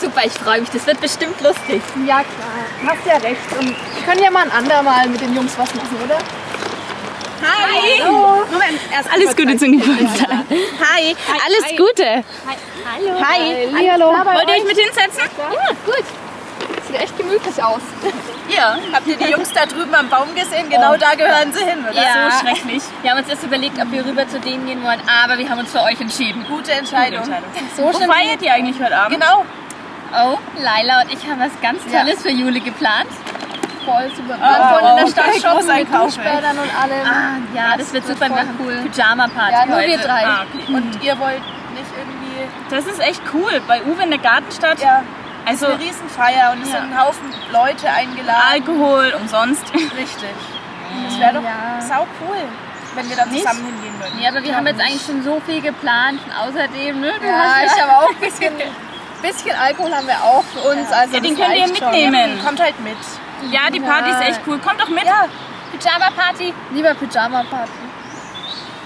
super, ich freue mich. Das wird bestimmt lustig. Ja, klar. Hast ja recht. Und wir können ja mal ein andermal mit den Jungs was machen, oder? Hi! Hallo. Moment, erst Alles Gute zum Geburtstag. Hi, alles Gute. Hallo. Hi. Hallihallo. Wollt ihr euch mit hinsetzen? Ja, gut. Sieht echt gemütlich aus. Ja, habt ihr die Jungs da drüben am Baum gesehen? Genau da gehören sie hin, oder? Ja. So schrecklich. Wir haben uns erst überlegt, ob wir rüber zu denen gehen wollen, aber wir haben uns für euch entschieden. Gute Entscheidung. So Wo feiert ihr eigentlich heute Abend? Genau. Oh, Laila und ich haben was ganz Tolles für Jule geplant. Voll super. Wir Oh, vorhin in der Stadt okay, shoppen mit Duschbädern und allem. Ah, ja, das wird super. Wir cool. Pyjama-Party Ja, nur heute. wir drei. Ah, okay. Und ihr wollt nicht irgendwie... Das ist echt cool. Bei Uwe in der Gartenstadt. Ja, Also eine Riesenfeier und es Ja. sind ein Haufen Leute eingeladen. Alkohol umsonst. Richtig. Das wäre doch Ja. sau cool, wenn wir da zusammen hingehen würden. Nee, aber wir haben jetzt eigentlich schon so viel geplant. Und außerdem, ne? Du Ja, hast ich habe auch ein bisschen, bisschen Alkohol haben wir auch für uns. Also Ja, den könnt ihr reicht schon. mitnehmen. Kommt halt mit. Ja, die Party ist echt cool. Kommt doch mit. Ja, Pyjama-Party. Lieber Pyjama-Party.